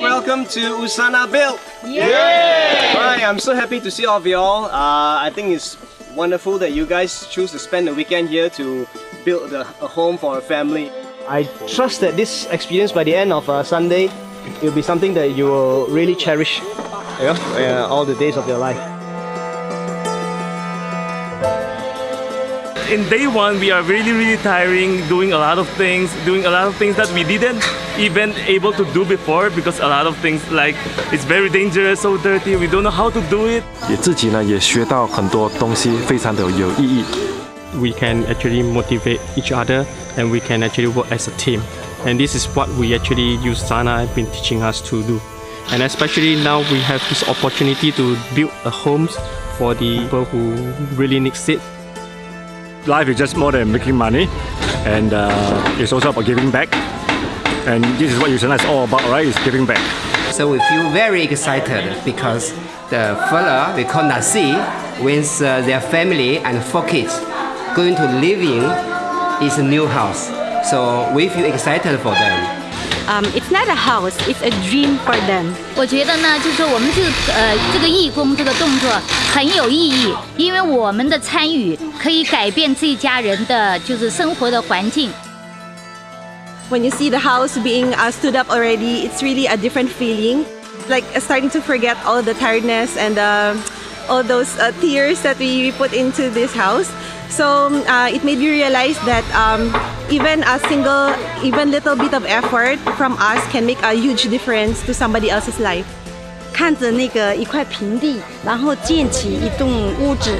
Welcome to Usana Build! Yeah! Right, I'm so happy to see all of y'all. Uh, I think it's wonderful that you guys choose to spend the weekend here to build a, a home for a family. I trust that this experience by the end of uh, Sunday, it will be something that you will really cherish you know, uh, all the days of your life. in day one, we are really, really tiring, doing a lot of things, doing a lot of things that we didn't even able to do before because a lot of things like it's very dangerous, so dirty, we don't know how to do it. we can actually motivate each other and we can actually work as a team. And this is what we actually Usana been teaching us to do. And especially now we have this opportunity to build a homes for the people who really need it life is just more than making money and uh, it's also about giving back. And this is what Usana is all about right is giving back. So we feel very excited because the fella we call Nasi with uh, their family and four kids. Going to live in is a new house. So we feel excited for them um, it's not a house, it's a dream for them. 我觉得呢，就是说我们这个呃这个义工这个动作很有意义，因为我们的参与可以改变这一家人的就是生活的环境。When you see the house being uh, stood up already, it's really a different feeling. Like uh, starting to forget all the tiredness and uh, all those uh, tears that we put into this house. So uh, it made me realize that um, even a single, even little bit of effort from us can make a huge difference to somebody else's life. 看着那个一块平地，然后建起一栋屋子，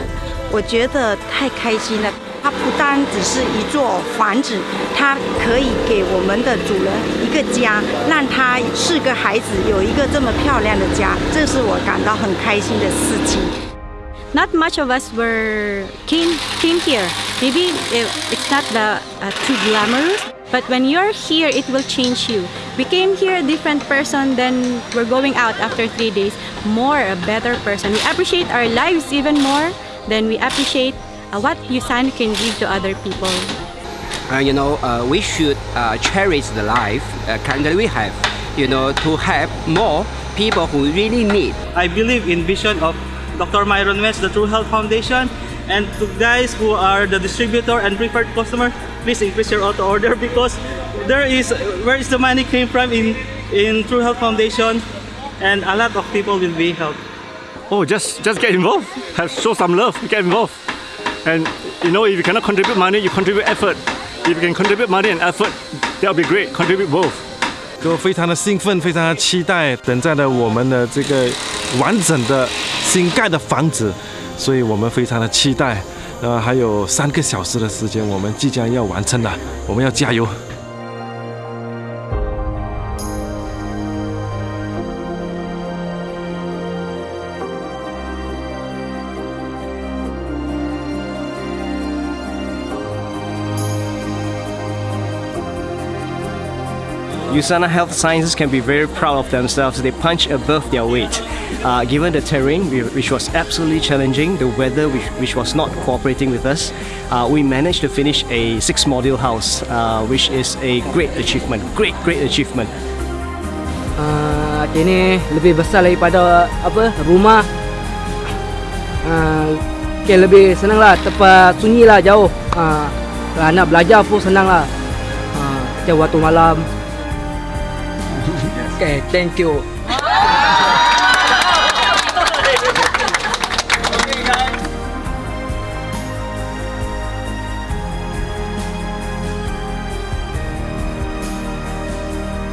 我觉得太开心了。它不单只是一座房子，它可以给我们的主人一个家，让他四个孩子有一个这么漂亮的家，这是我感到很开心的事情。Not much of us were came came here. Maybe it's not the uh, too glamorous, but when you're here, it will change you. We came here a different person, than we're going out after three days, more a better person. We appreciate our lives even more than we appreciate uh, what Usana can give to other people. Uh, you know, uh, we should uh, cherish the life uh, currently we have, you know, to help more people who really need. I believe in vision of Dr. Myron West, the True Health Foundation. And to guys who are the distributor and preferred customer, please increase your auto order because there is where is the money came from in in True Health Foundation, and a lot of people will be helped. Oh, just just get involved. Have show some love. Get involved. And you know, if you cannot contribute money, you contribute effort. If you can contribute money and effort, that will be great. Contribute both. 就非常的兴奋，非常的期待，等待着我们的这个 完整的。新盖的房子，所以我们非常的期待。呃，还有三个小时的时间，我们即将要完成了，我们要加油。Usana Health Sciences can be very proud of themselves. They punch above their weight. Uh, given the terrain, which was absolutely challenging, the weather, which, which was not cooperating with us, uh, we managed to finish a six-module house, uh, which is a great achievement. Great, great achievement. Uh, ini lebih besar daripada apa rumah. Uh, okay, lebih senang lah, tempat sunyi lah, jauh. Uh, nak belajar pun senang lah. Uh, waktu malam, Okay, thank you.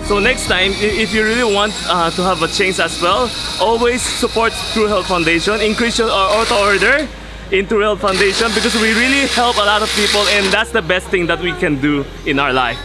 So next time, if you really want uh, to have a change as well, always support True Health Foundation, increase your auto order in True Health Foundation because we really help a lot of people and that's the best thing that we can do in our life.